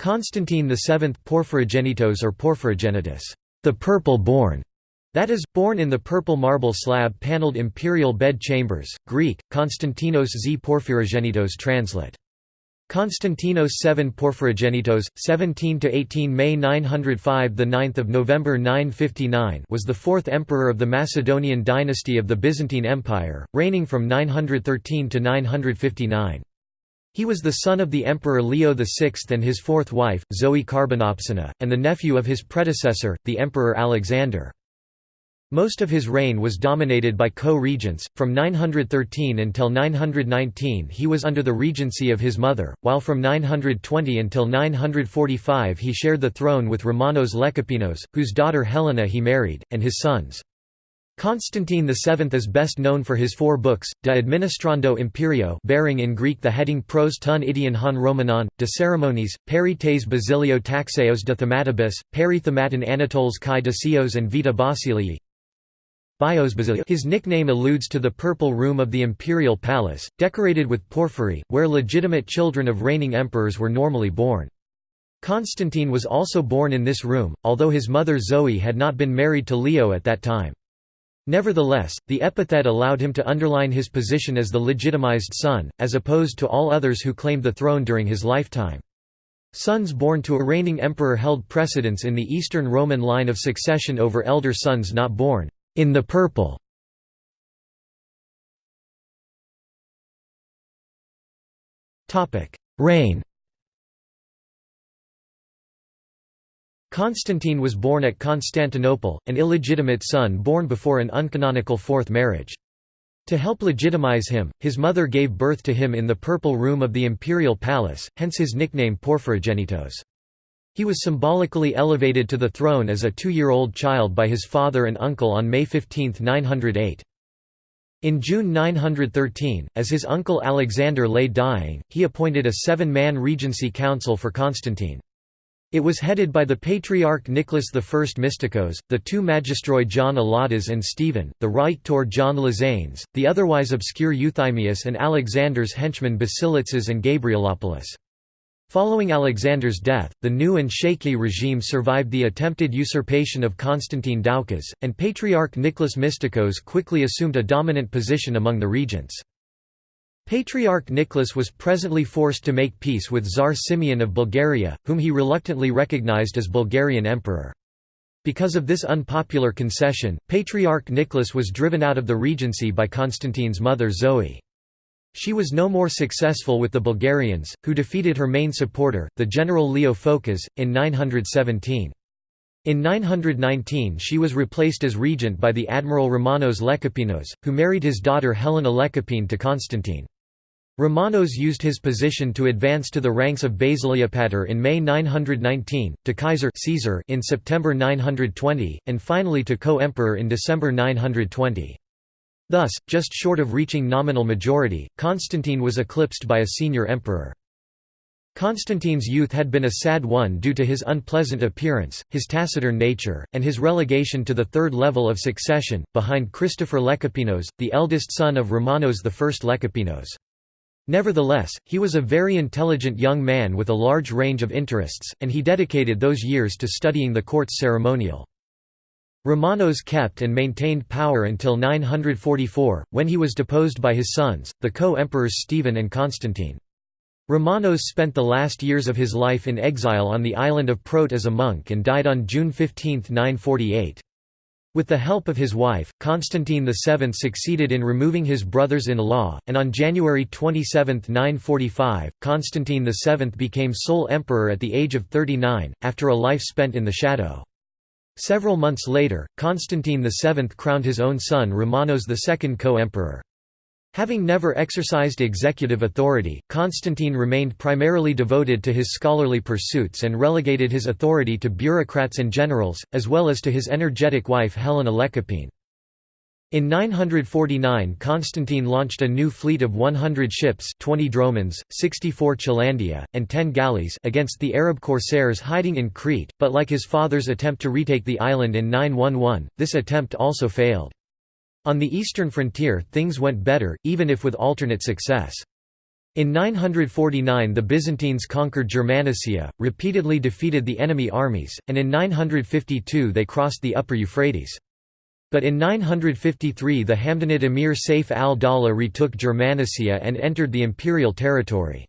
Constantine VII Porphyrogenitos or Porphyrogenitus, the purple-born, that is, born in the purple marble slab-paneled imperial bed chambers, Greek, Konstantinos z Porphyrogenitos translate. Konstantinos 7 Porphyrogenitos, 17–18 May 905 – 9 November 959 was the fourth emperor of the Macedonian dynasty of the Byzantine Empire, reigning from 913 to 959. He was the son of the Emperor Leo VI and his fourth wife, Zoe Carbonopsina, and the nephew of his predecessor, the Emperor Alexander. Most of his reign was dominated by co-regents, from 913 until 919 he was under the regency of his mother, while from 920 until 945 he shared the throne with Romanos Lekapenos, whose daughter Helena he married, and his sons. Constantine VII is best known for his four books, De Administrando Imperio bearing in Greek the heading Pros ton idion hon Romanon, De Ceremoniis, Peri tes Basilio Taxeos de Thematibus, Peri Thematon Anatoles kai de and Vita Basilii. His nickname alludes to the Purple Room of the Imperial Palace, decorated with porphyry, where legitimate children of reigning emperors were normally born. Constantine was also born in this room, although his mother Zoe had not been married to Leo at that time. Nevertheless, the epithet allowed him to underline his position as the legitimized son, as opposed to all others who claimed the throne during his lifetime. Sons born to a reigning emperor held precedence in the Eastern Roman line of succession over elder sons not born in the purple. Reign Constantine was born at Constantinople, an illegitimate son born before an uncanonical fourth marriage. To help legitimize him, his mother gave birth to him in the Purple Room of the imperial palace, hence his nickname Porphyrogenitos. He was symbolically elevated to the throne as a two-year-old child by his father and uncle on May 15, 908. In June 913, as his uncle Alexander lay dying, he appointed a seven-man regency council for Constantine. It was headed by the Patriarch Nicholas I Mystikos, the two magistroi John Alatas and Stephen, the Rhetor John Lizanes, the otherwise obscure Euthymius and Alexander's henchmen Basilitzes and Gabrielopoulos. Following Alexander's death, the new and shaky regime survived the attempted usurpation of Constantine Doukas, and Patriarch Nicholas Mystikos quickly assumed a dominant position among the regents. Patriarch Nicholas was presently forced to make peace with Tsar Simeon of Bulgaria, whom he reluctantly recognized as Bulgarian emperor. Because of this unpopular concession, Patriarch Nicholas was driven out of the regency by Constantine's mother Zoe. She was no more successful with the Bulgarians, who defeated her main supporter, the general Leo Phokas, in 917. In 919 she was replaced as regent by the admiral Romanos Lekapenos, who married his daughter Helena Lekapene to Constantine. Romanos used his position to advance to the ranks of basileopator in May 919, to Kaiser Caesar in September 920, and finally to co-emperor in December 920. Thus, just short of reaching nominal majority, Constantine was eclipsed by a senior emperor. Constantine's youth had been a sad one due to his unpleasant appearance, his taciturn nature, and his relegation to the third level of succession, behind Christopher Lekapenos, the eldest son of Romanos I Lekapenos. Nevertheless, he was a very intelligent young man with a large range of interests, and he dedicated those years to studying the court's ceremonial. Romanos kept and maintained power until 944, when he was deposed by his sons, the co-emperors Stephen and Constantine. Romanos spent the last years of his life in exile on the island of Prote as a monk and died on June 15, 948. With the help of his wife, Constantine VII succeeded in removing his brothers-in-law, and on January 27, 945, Constantine VII became sole emperor at the age of 39, after a life spent in the shadow. Several months later, Constantine VII crowned his own son Romanos II co-emperor. Having never exercised executive authority, Constantine remained primarily devoted to his scholarly pursuits and relegated his authority to bureaucrats and generals, as well as to his energetic wife Helena Lekapene. In 949 Constantine launched a new fleet of 100 ships 20 dromons, 64 chelandia, and 10 galleys against the Arab corsairs hiding in Crete, but like his father's attempt to retake the island in 911, this attempt also failed. On the eastern frontier things went better, even if with alternate success. In 949 the Byzantines conquered Germanicia, repeatedly defeated the enemy armies, and in 952 they crossed the upper Euphrates. But in 953 the Hamdanid emir Saif al-Dawla retook Germanicia and entered the imperial territory.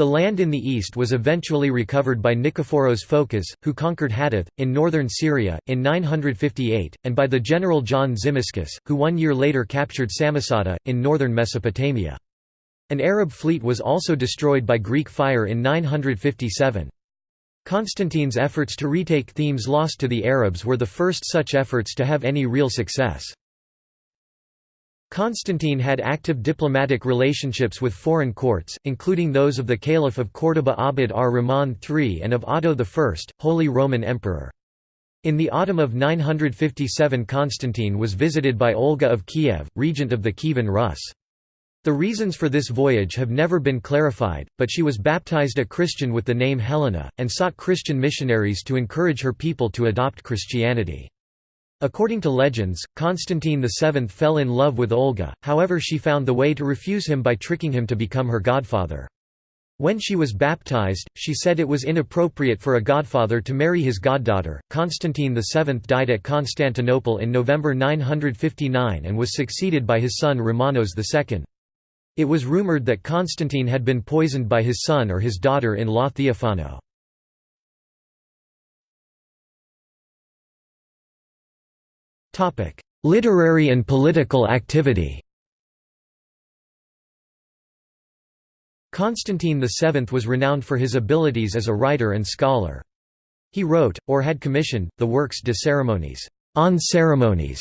The land in the east was eventually recovered by Nikephoros Phokas, who conquered Hadath, in northern Syria, in 958, and by the general John Tzimiskes, who one year later captured Samosata, in northern Mesopotamia. An Arab fleet was also destroyed by Greek fire in 957. Constantine's efforts to retake themes lost to the Arabs were the first such efforts to have any real success. Constantine had active diplomatic relationships with foreign courts, including those of the Caliph of Córdoba Abd ar-Rahman III and of Otto I, Holy Roman Emperor. In the autumn of 957 Constantine was visited by Olga of Kiev, regent of the Kievan Rus. The reasons for this voyage have never been clarified, but she was baptized a Christian with the name Helena, and sought Christian missionaries to encourage her people to adopt Christianity. According to legends, Constantine VII fell in love with Olga, however she found the way to refuse him by tricking him to become her godfather. When she was baptized, she said it was inappropriate for a godfather to marry his goddaughter. Constantine VII died at Constantinople in November 959 and was succeeded by his son Romanos II. It was rumored that Constantine had been poisoned by his son or his daughter-in-law Theophano. Literary and political activity Constantine VII was renowned for his abilities as a writer and scholar. He wrote, or had commissioned, the works De Ceremoniis on ceremonies",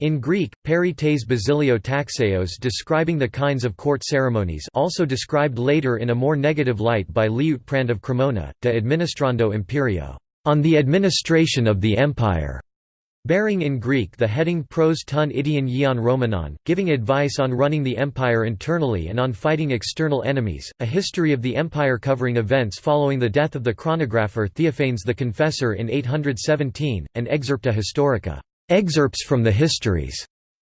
in Greek, peri tes basilio taxeos describing the kinds of court ceremonies also described later in a more negative light by Liutprand of Cremona, de administrando imperio, on the administration of the empire, bearing in Greek the heading pros ton idion ion romanon, giving advice on running the empire internally and on fighting external enemies, a history of the empire covering events following the death of the chronographer Theophanes the Confessor in 817, and Excerpta Historica. Excerpts from the Histories,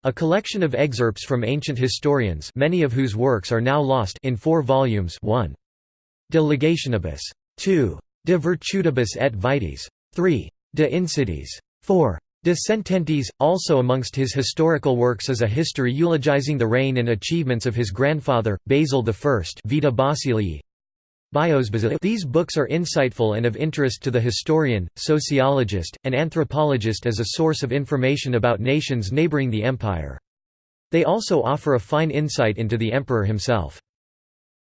a collection of excerpts from ancient historians many of whose works are now lost in four volumes 1. De Legationibus. 2. De Virtutibus et Vitiis. 3. De Insidiis. 4. De Sententiis, also amongst his historical works is a history eulogizing the reign and achievements of his grandfather, Basil I Vita Basilii, these books are insightful and of interest to the historian, sociologist, and anthropologist as a source of information about nations neighboring the empire. They also offer a fine insight into the emperor himself.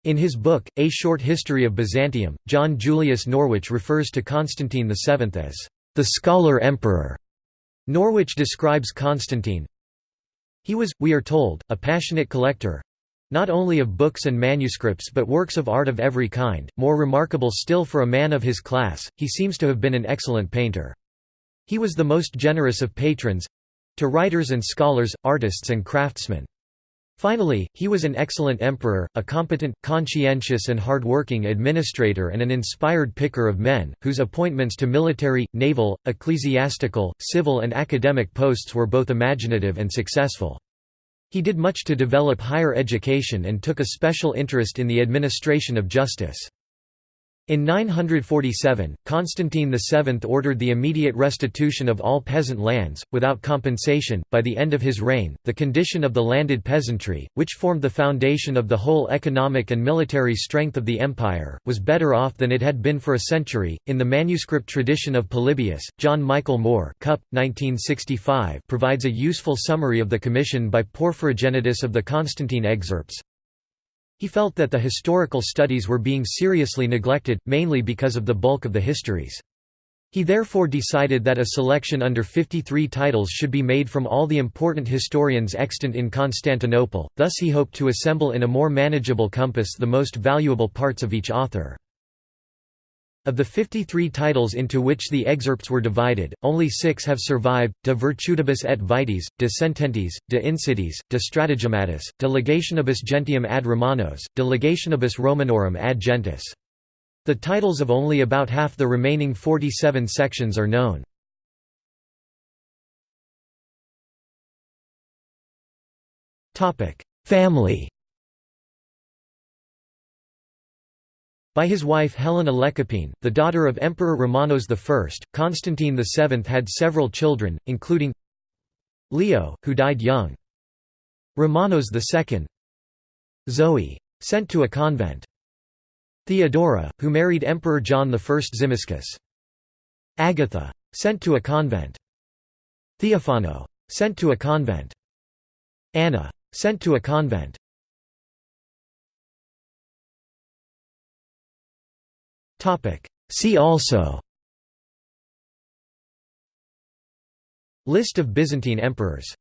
In his book, A Short History of Byzantium, John Julius Norwich refers to Constantine VII as the scholar emperor. Norwich describes Constantine, he was, we are told, a passionate collector, not only of books and manuscripts but works of art of every kind, more remarkable still for a man of his class, he seems to have been an excellent painter. He was the most generous of patrons—to writers and scholars, artists and craftsmen. Finally, he was an excellent emperor, a competent, conscientious and hard-working administrator and an inspired picker of men, whose appointments to military, naval, ecclesiastical, civil and academic posts were both imaginative and successful. He did much to develop higher education and took a special interest in the administration of justice. In 947, Constantine VII ordered the immediate restitution of all peasant lands, without compensation. By the end of his reign, the condition of the landed peasantry, which formed the foundation of the whole economic and military strength of the empire, was better off than it had been for a century. In the manuscript tradition of Polybius, John Michael Moore Cup, 1965, provides a useful summary of the commission by Porphyrogenitus of the Constantine excerpts. He felt that the historical studies were being seriously neglected, mainly because of the bulk of the histories. He therefore decided that a selection under 53 titles should be made from all the important historians extant in Constantinople, thus he hoped to assemble in a more manageable compass the most valuable parts of each author. Of the 53 titles into which the excerpts were divided, only six have survived, De Virtutibus et Vitiis, De Sententiis, De Insidiis, De Stratagemmatis, De Legationibus Gentium ad Romanos, De Legationibus Romanorum ad Gentis. The titles of only about half the remaining 47 sections are known. Family By his wife Helena Lekapene, the daughter of Emperor Romanos I, Constantine VII had several children, including Leo, who died young. Romanos II Zoe. Sent to a convent. Theodora, who married Emperor John I Tzimiskes. Agatha. Sent to a convent. Theophano. Sent to a convent. Anna. Sent to a convent. See also List of Byzantine emperors